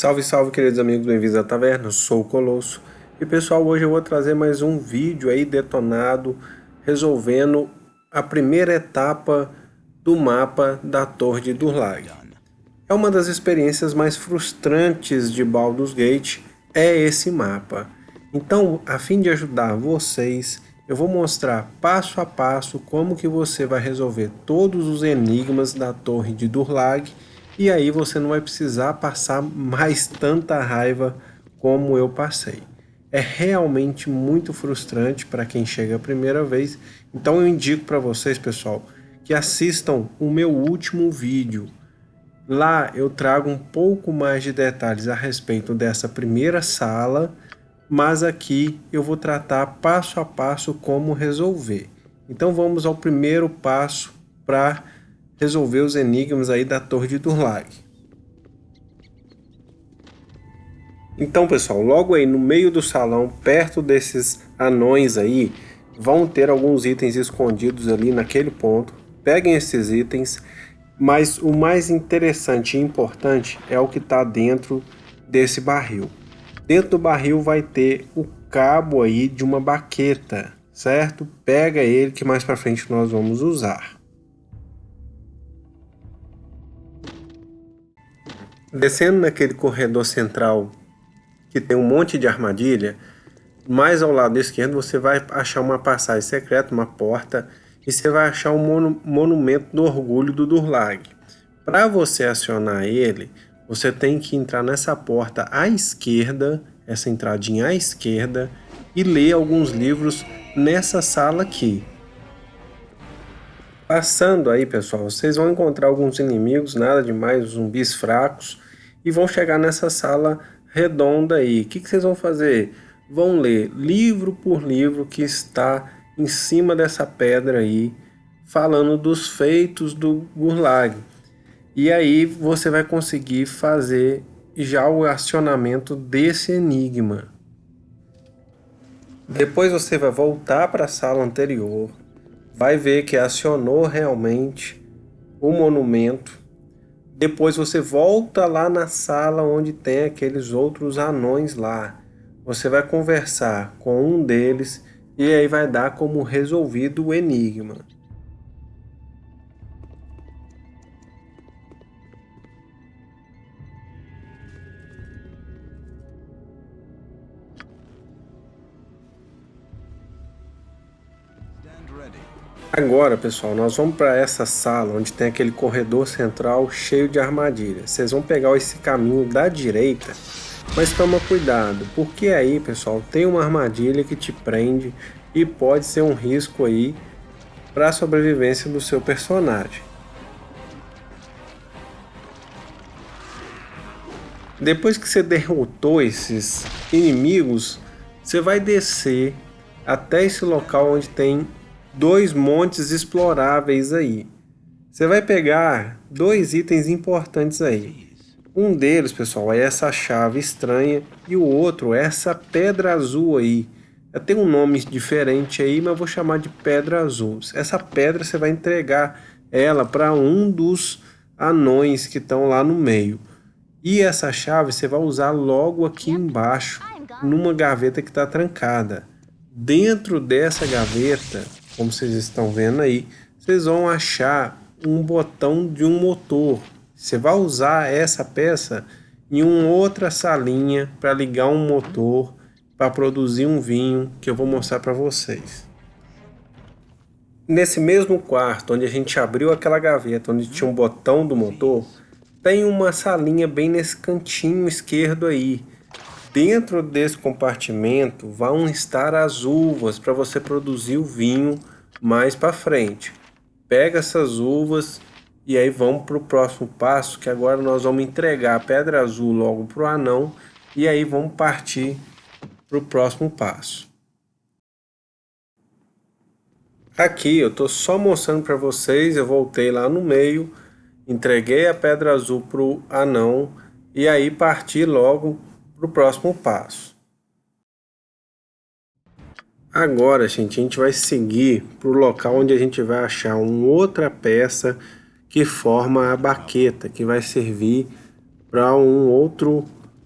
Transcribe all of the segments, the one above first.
Salve, salve, queridos amigos, bem-vindos à taverna, eu sou o Colosso. E pessoal, hoje eu vou trazer mais um vídeo aí detonado, resolvendo a primeira etapa do mapa da Torre de Durlag. É uma das experiências mais frustrantes de Baldur's Gate, é esse mapa. Então, a fim de ajudar vocês, eu vou mostrar passo a passo como que você vai resolver todos os enigmas da Torre de Durlag e aí você não vai precisar passar mais tanta raiva como eu passei. É realmente muito frustrante para quem chega a primeira vez, então eu indico para vocês, pessoal, que assistam o meu último vídeo. Lá eu trago um pouco mais de detalhes a respeito dessa primeira sala, mas aqui eu vou tratar passo a passo como resolver. Então vamos ao primeiro passo para resolver os enigmas aí da Torre de Durlag. Então, pessoal, logo aí no meio do salão, perto desses anões aí, vão ter alguns itens escondidos ali naquele ponto. Peguem esses itens, mas o mais interessante e importante é o que está dentro desse barril. Dentro do barril vai ter o cabo aí de uma baqueta, certo? Pega ele que mais para frente nós vamos usar. Descendo naquele corredor central que tem um monte de armadilha, mais ao lado esquerdo você vai achar uma passagem secreta, uma porta, e você vai achar um monu monumento do orgulho do Durlag. Para você acionar ele, você tem que entrar nessa porta à esquerda, essa entradinha à esquerda, e ler alguns livros nessa sala aqui. Passando aí, pessoal, vocês vão encontrar alguns inimigos, nada demais, zumbis fracos, e vão chegar nessa sala redonda aí. O que, que vocês vão fazer? Vão ler livro por livro que está em cima dessa pedra aí, falando dos feitos do Gurlag. E aí você vai conseguir fazer já o acionamento desse enigma. Depois você vai voltar para a sala anterior, vai ver que acionou realmente o monumento. Depois você volta lá na sala onde tem aqueles outros anões lá. Você vai conversar com um deles e aí vai dar como resolvido o enigma. Agora, pessoal, nós vamos para essa sala onde tem aquele corredor central cheio de armadilhas. Vocês vão pegar esse caminho da direita, mas toma cuidado, porque aí, pessoal, tem uma armadilha que te prende e pode ser um risco aí para a sobrevivência do seu personagem. Depois que você derrotou esses inimigos, você vai descer até esse local onde tem dois montes exploráveis aí. Você vai pegar dois itens importantes aí. Um deles, pessoal, é essa chave estranha e o outro é essa pedra azul aí. Tem um nome diferente aí, mas vou chamar de pedra azul. Essa pedra você vai entregar ela para um dos anões que estão lá no meio. E essa chave você vai usar logo aqui embaixo, numa gaveta que está trancada. Dentro dessa gaveta como vocês estão vendo aí, vocês vão achar um botão de um motor. Você vai usar essa peça em uma outra salinha para ligar um motor para produzir um vinho que eu vou mostrar para vocês. Nesse mesmo quarto onde a gente abriu aquela gaveta onde tinha um botão do motor, tem uma salinha bem nesse cantinho esquerdo aí. Dentro desse compartimento vão estar as uvas para você produzir o vinho mais para frente. Pega essas uvas e aí vamos para o próximo passo, que agora nós vamos entregar a pedra azul logo para o anão e aí vamos partir para o próximo passo. Aqui eu estou só mostrando para vocês, eu voltei lá no meio, entreguei a pedra azul para o anão e aí parti logo para o próximo passo. Agora, gente, a gente vai seguir para o local onde a gente vai achar uma outra peça que forma a baqueta, que vai servir para um outro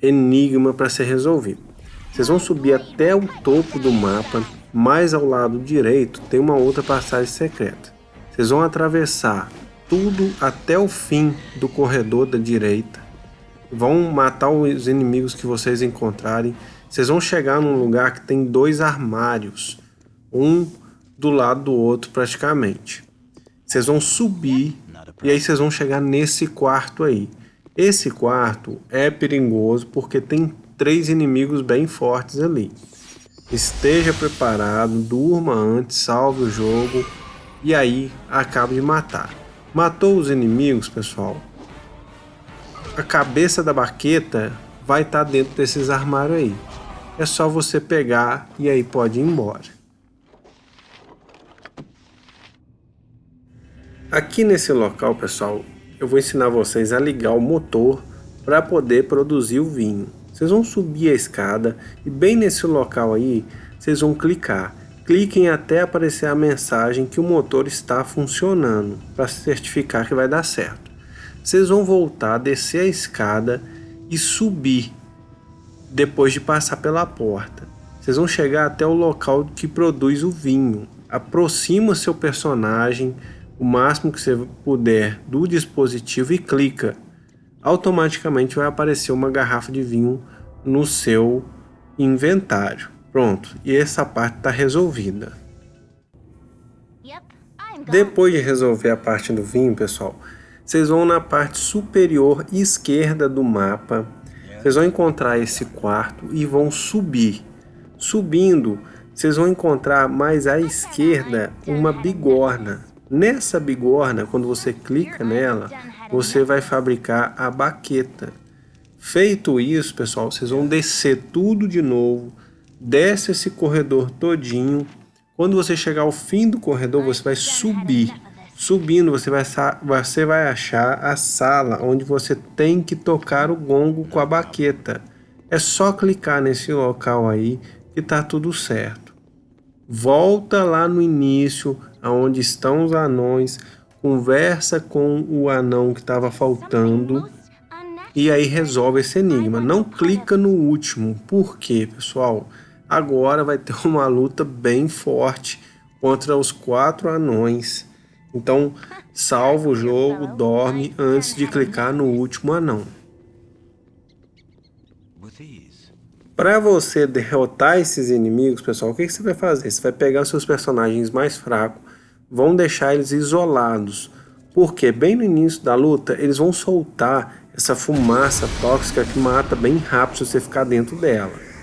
enigma para ser resolvido. Vocês vão subir até o topo do mapa, mais ao lado direito tem uma outra passagem secreta. Vocês vão atravessar tudo até o fim do corredor da direita. Vão matar os inimigos que vocês encontrarem. Vocês vão chegar num lugar que tem dois armários, um do lado do outro praticamente. Vocês vão subir e aí vocês vão chegar nesse quarto aí. Esse quarto é perigoso porque tem três inimigos bem fortes ali. Esteja preparado, durma antes, salve o jogo e aí acaba de matar. Matou os inimigos, pessoal. A cabeça da baqueta vai estar tá dentro desses armários aí. É só você pegar e aí pode ir embora. Aqui nesse local, pessoal, eu vou ensinar vocês a ligar o motor para poder produzir o vinho. Vocês vão subir a escada e bem nesse local aí, vocês vão clicar. Cliquem até aparecer a mensagem que o motor está funcionando, para certificar que vai dar certo. Vocês vão voltar, descer a escada e subir, depois de passar pela porta. Vocês vão chegar até o local que produz o vinho. Aproxima seu personagem o máximo que você puder do dispositivo e clica automaticamente vai aparecer uma garrafa de vinho no seu inventário. Pronto, e essa parte está resolvida. Depois de resolver a parte do vinho, pessoal, vocês vão na parte superior esquerda do mapa, vocês vão encontrar esse quarto e vão subir. Subindo, vocês vão encontrar mais à esquerda uma bigorna. Nessa bigorna, quando você clica nela, você vai fabricar a baqueta. Feito isso, pessoal, vocês vão descer tudo de novo, desce esse corredor todinho. Quando você chegar ao fim do corredor, você vai subir. Subindo, você vai, você vai achar a sala onde você tem que tocar o gongo com a baqueta. É só clicar nesse local aí que tá tudo certo. Volta lá no início, aonde estão os anões, conversa com o anão que estava faltando e aí resolve esse enigma. Não clica no último, porque pessoal, agora vai ter uma luta bem forte contra os quatro anões. Então salva o jogo, dorme antes de clicar no último anão. Para você derrotar esses inimigos, pessoal, o que, que você vai fazer? Você vai pegar os seus personagens mais fracos, vão deixar eles isolados. Porque bem no início da luta, eles vão soltar essa fumaça tóxica que mata bem rápido se você ficar dentro dela.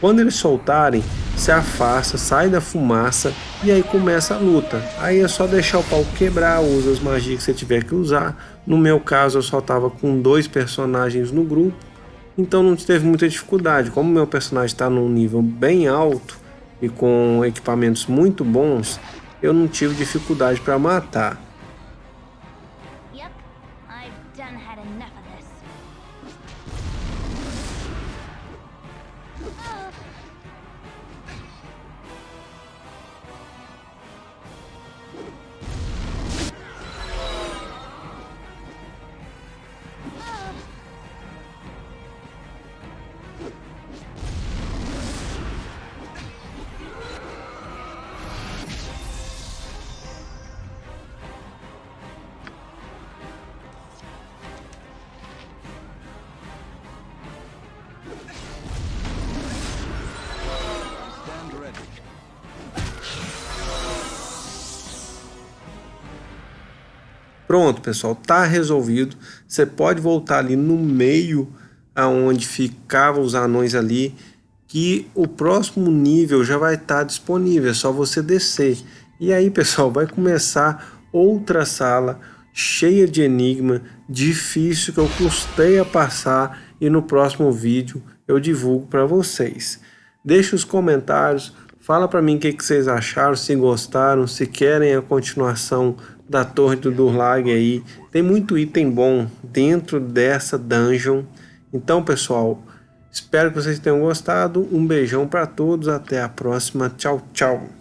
Quando eles soltarem, se afasta, sai da fumaça e aí começa a luta. Aí é só deixar o pau quebrar, usa as magias que você tiver que usar. No meu caso eu só estava com dois personagens no grupo então não teve muita dificuldade. Como meu personagem está num nível bem alto e com equipamentos muito bons, eu não tive dificuldade para matar. Pronto, pessoal, tá resolvido. Você pode voltar ali no meio aonde ficavam os anões ali, que o próximo nível já vai estar tá disponível, é só você descer. E aí, pessoal, vai começar outra sala cheia de enigma, difícil que eu custei a passar e no próximo vídeo eu divulgo para vocês. Deixe os comentários, fala para mim o que, que vocês acharam, se gostaram, se querem a continuação da Torre do Durlag aí. Tem muito item bom dentro dessa dungeon. Então, pessoal, espero que vocês tenham gostado. Um beijão para todos. Até a próxima. Tchau, tchau.